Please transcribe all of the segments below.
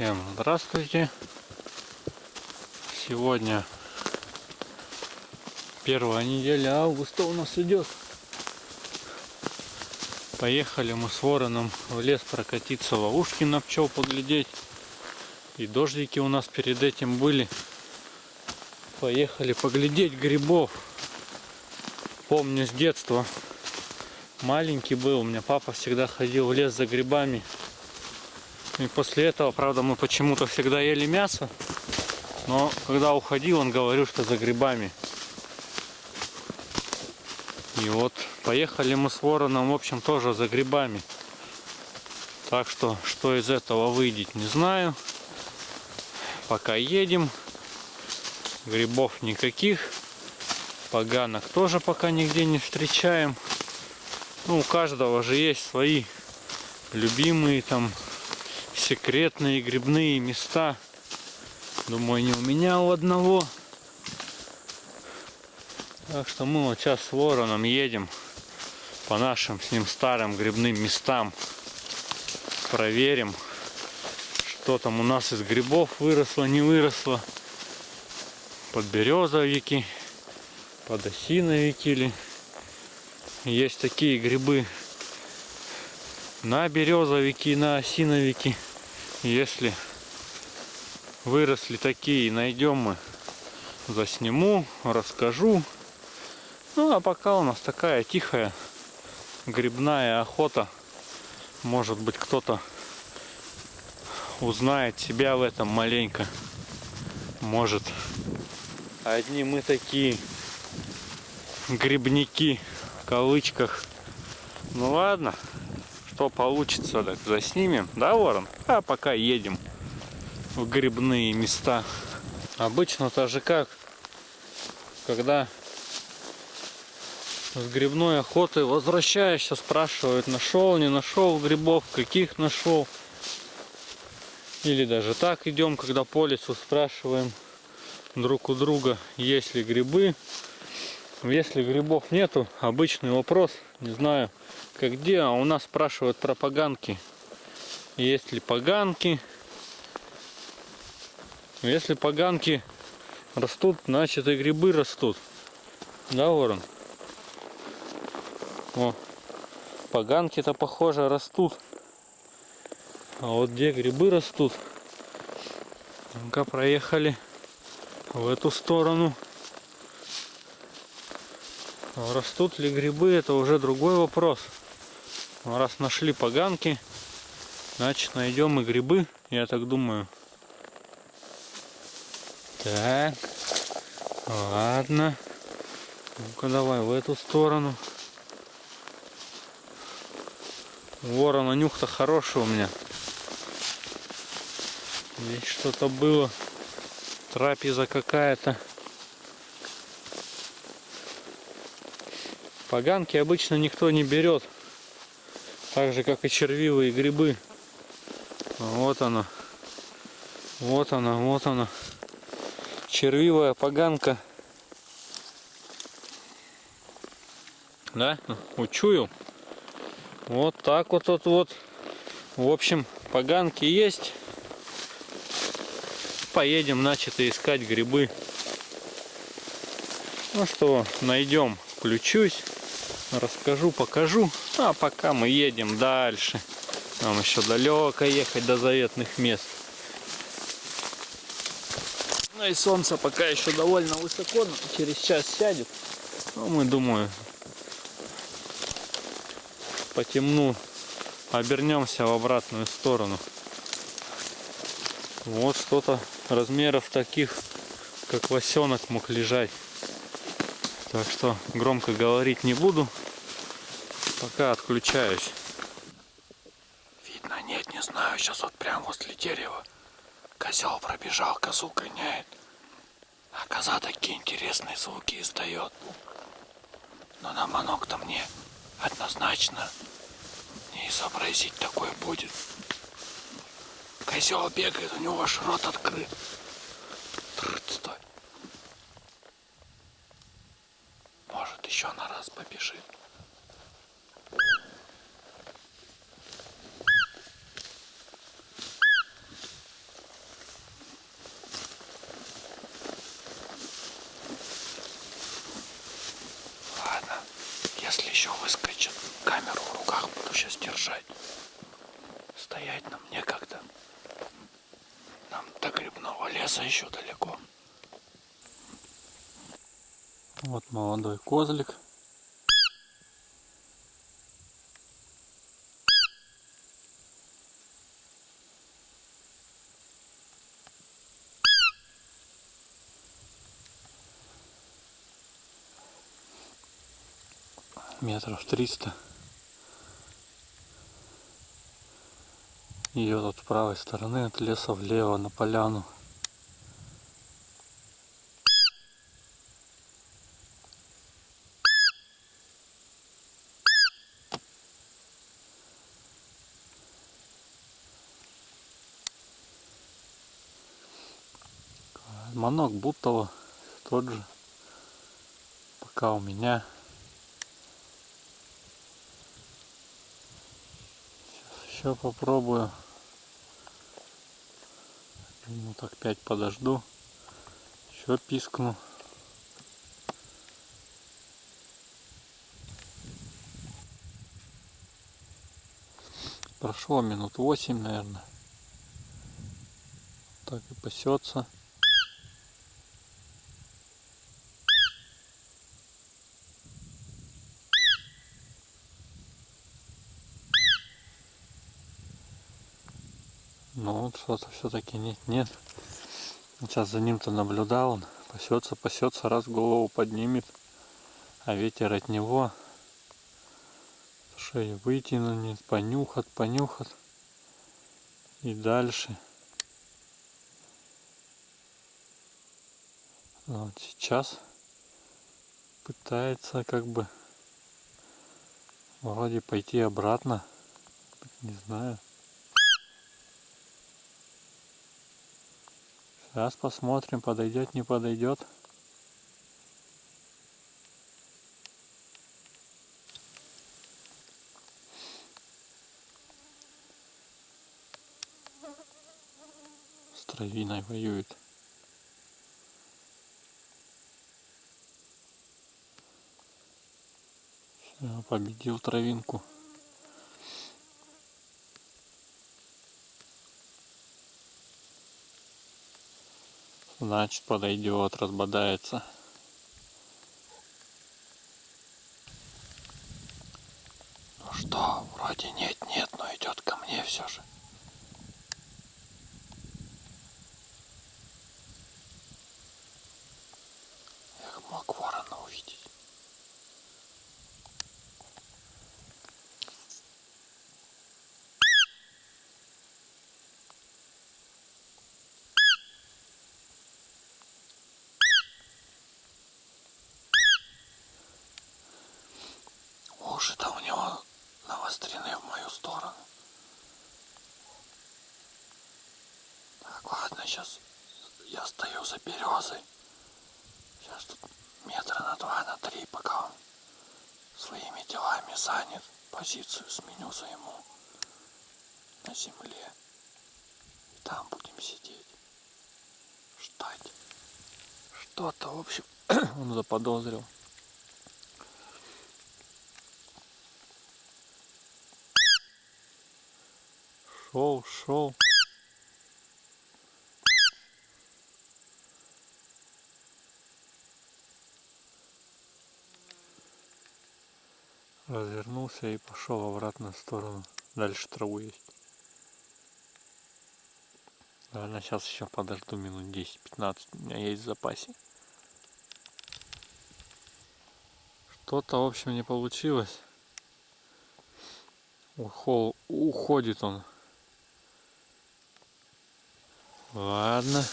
Всем здравствуйте. Сегодня первая неделя августа у нас идет. Поехали мы с вороном в лес прокатиться, ловушки на пчел поглядеть. И дождики у нас перед этим были. Поехали поглядеть грибов. Помню с детства. Маленький был, у меня папа всегда ходил в лес за грибами. И после этого, правда, мы почему-то всегда ели мясо. Но когда уходил, он говорил, что за грибами. И вот поехали мы с вороном, в общем, тоже за грибами. Так что, что из этого выйдет, не знаю. Пока едем. Грибов никаких. Поганок тоже пока нигде не встречаем. Ну, у каждого же есть свои любимые там секретные грибные места. Думаю, не у меня а у одного. Так что мы вот сейчас с вороном едем по нашим с ним старым грибным местам. Проверим, что там у нас из грибов выросло, не выросло. Подберезовики, подосиновики или есть такие грибы на березовики, на осиновики. Если выросли такие, найдем мы, засниму, расскажу. Ну, а пока у нас такая тихая грибная охота. Может быть, кто-то узнает себя в этом маленько. Может, одни мы такие грибники в кавычках. Ну ладно, что получится, так заснимем, да, Ворон? А пока едем в грибные места. Обычно-то же как, когда с грибной охоты возвращаешься, спрашивают, нашел, не нашел грибов, каких нашел. Или даже так идем, когда по лесу спрашиваем друг у друга, есть ли грибы. Если грибов нету, обычный вопрос, не знаю, как где, а у нас спрашивают про поганки. Есть ли поганки? Если поганки растут, значит и грибы растут. Да, ворон? О, поганки-то, похоже, растут. А вот где грибы растут? Ну-ка, проехали в эту сторону. Растут ли грибы, это уже другой вопрос. Раз нашли поганки, значит найдем и грибы, я так думаю. Так, ладно. Ну-ка давай в эту сторону. Ворона нюх-то хороший у меня. Здесь что-то было. Трапеза какая-то. Поганки обычно никто не берет. Так же, как и червивые грибы. Вот она. Вот она, вот она. Червивая поганка. Да? Учую. Вот так вот, вот, вот. В общем, поганки есть. Поедем, начато искать грибы. Ну что, найдем. Включусь, расскажу, покажу. А пока мы едем дальше. Нам еще далеко ехать до заветных мест. Ну и солнце пока еще довольно высоко, но через час сядет. Ну, мы, думаю, по темну обернемся в обратную сторону. Вот что-то размеров таких, как лосенок мог лежать. Так что громко говорить не буду. Пока отключаюсь. Видно, нет, не знаю. Сейчас вот прям возле дерева. Козел пробежал, козу гоняет. А коза такие интересные звуки издает. Но на манок-то мне однозначно не изобразить такое будет. Козел бегает, у него аж рот открыт. лежит. Ладно, если еще выскочит, камеру в руках буду сейчас держать. Стоять нам некогда. Нам до грибного леса еще далеко. Вот молодой козлик. Метров триста. Ее тут с правой стороны от леса влево на поляну. Манок Бутова тот же. Пока у меня Еще попробую. Ну так пять подожду. Еще пискну. Прошло минут восемь, наверное. Так и пасется. Ну вот что-то все-таки нет, нет. Сейчас за ним-то наблюдал он. Пасется, пасется, раз голову поднимет. А ветер от него. Шею вытянут, понюхат, понюхат. И дальше. Вот сейчас пытается как бы вроде пойти обратно. Не знаю. Сейчас посмотрим, подойдет, не подойдет. С травиной воюет. Все, победил травинку. Значит подойдет, разбодается. Ну что, вроде нет-нет, но идет ко мне все же. Я мог ворона увидеть. Уши-то у него навострены в мою сторону. Так, ладно, сейчас я стою за березой. Сейчас тут метра на два, на три, пока он своими делами занят. Позицию сменю займу на земле. И там будем сидеть. Ждать. Что-то, в общем, он заподозрил. Шел, шел. Развернулся и пошел обратно в сторону. Дальше траву есть. Наверное, сейчас еще подожду минут 10-15. У меня есть в запасе. Что-то, в общем, не получилось. Ухол, уходит он Ладно.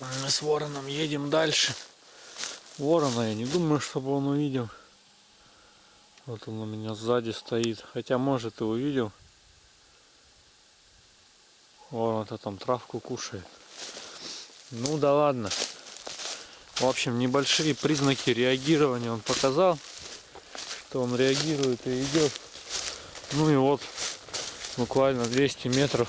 Мы с вороном едем дальше. Ворона я не думаю, чтобы он увидел. Вот он у меня сзади стоит. Хотя может и увидел. Ворон-то там травку кушает. Ну да ладно. В общем, небольшие признаки реагирования он показал. Что он реагирует и идет. Ну и вот буквально 200 метров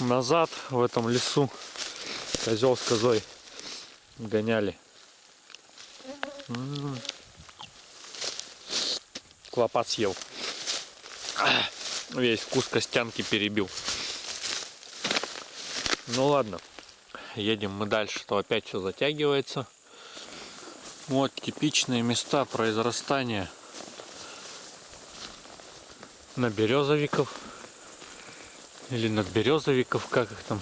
назад в этом лесу козел с козой гоняли. клопа съел. Весь вкус костянки перебил. Ну ладно, едем мы дальше, что опять все затягивается. Вот типичные места произрастания на березовиков или надберезовиков, как их там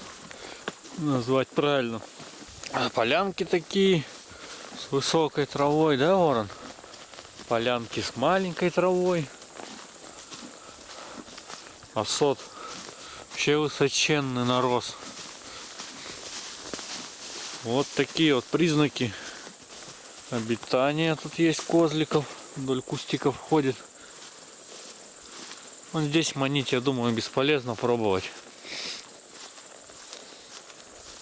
назвать правильно. А полянки такие с высокой травой, да, ворон? Полянки с маленькой травой. А сот вообще высоченный нарос. Вот такие вот признаки обитания. Тут есть козликов, вдоль кустиков ходит. Вот здесь манить, я думаю, бесполезно пробовать.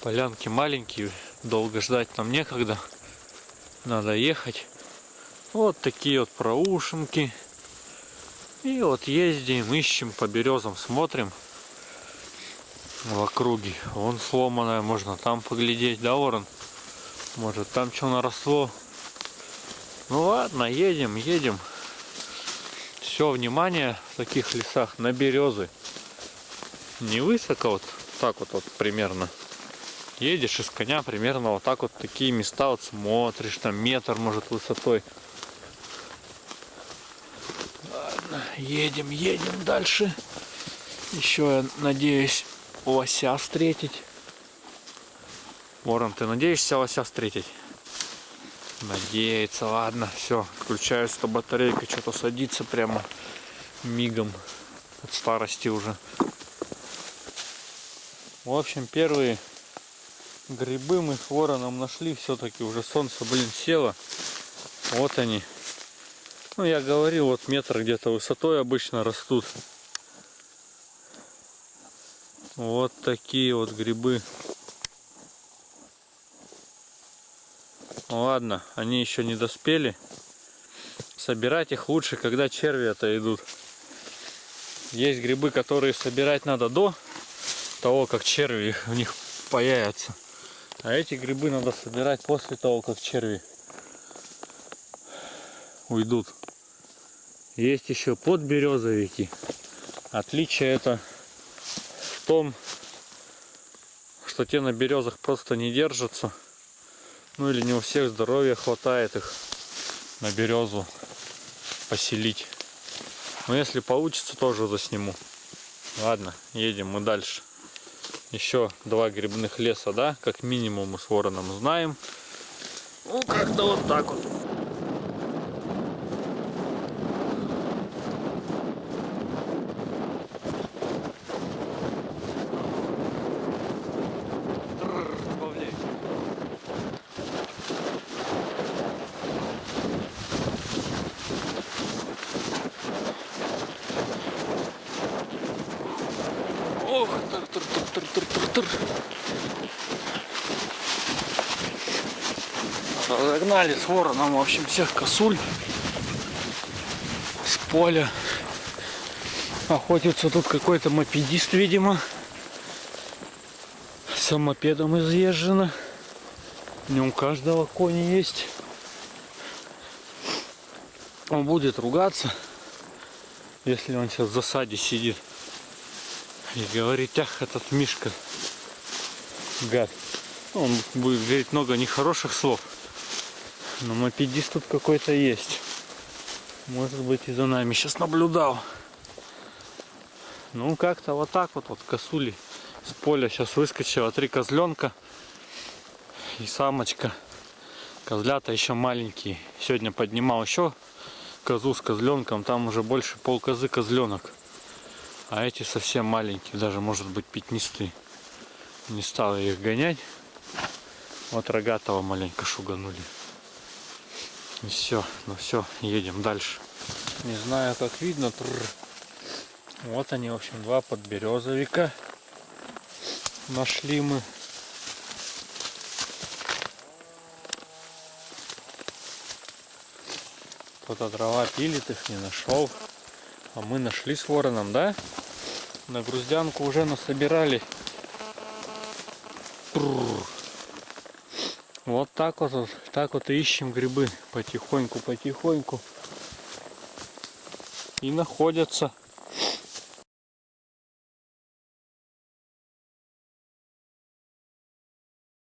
Полянки маленькие, долго ждать нам некогда. Надо ехать. Вот такие вот проушинки. И вот ездим, ищем по березам, смотрим в округе. Вон сломанная, можно там поглядеть, да, ворон? Может там что наросло. Ну ладно, едем, едем. Все внимание в таких лесах на березы. Не высоко, вот так вот, вот примерно. Едешь из коня примерно вот так вот такие места вот смотришь, там метр может высотой. Ладно, едем, едем дальше. Еще я надеюсь лося встретить. Ворон, ты надеешься лося встретить? Надеется, ладно, все, включаю, что батарейка что-то садится прямо мигом от старости уже. В общем, первые грибы мы с вороном нашли. Все-таки уже солнце блин село. Вот они. Ну я говорил вот метр где-то высотой обычно растут. Вот такие вот грибы ладно они еще не доспели собирать их лучше когда черви это идут есть грибы которые собирать надо до того как черви в них появятся а эти грибы надо собирать после того, как черви уйдут. Есть еще подберезовики. Отличие это в том, что те на березах просто не держатся. Ну или не у всех здоровья хватает их на березу поселить. Но если получится, тоже засниму. Ладно, едем мы дальше еще два грибных леса, да, как минимум мы с вороном знаем. Ну, как-то вот так вот. Разогнали с вороном, в общем, всех косуль с поля. Охотится тут какой-то мопедист, видимо. С мопедом изъезжено. Не у каждого кони есть. Он будет ругаться, если он сейчас в засаде сидит. И говорит, ах, этот Мишка, гад. Он будет говорить много нехороших слов. Но мопедист тут какой-то есть. Может быть и за нами сейчас наблюдал. Ну как-то вот так вот, вот косули с поля сейчас выскочила три козленка и самочка. Козлята еще маленькие. Сегодня поднимал еще козу с козленком, там уже больше пол козы козленок. А эти совсем маленькие, даже может быть пятнистые. Не стал их гонять. Вот рогатого маленько шуганули. И все, ну все, едем дальше. Не знаю, как видно. Тррр. Вот они, в общем, два подберезовика. Нашли мы. Кто-то дрова пилит, их не нашел. А мы нашли с вороном, да? На груздянку уже насобирали. Вот так вот, так вот и ищем грибы. Потихоньку, потихоньку. и находятся